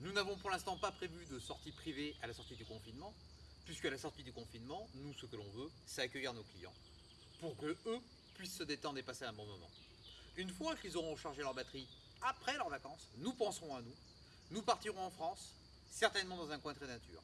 Nous n'avons pour l'instant pas prévu de sortie privée à la sortie du confinement, puisque à la sortie du confinement, nous, ce que l'on veut, c'est accueillir nos clients, pour que eux puissent se détendre et passer un bon moment. Une fois qu'ils auront chargé leur batterie après leurs vacances, nous penserons à nous, nous partirons en France, certainement dans un coin très nature.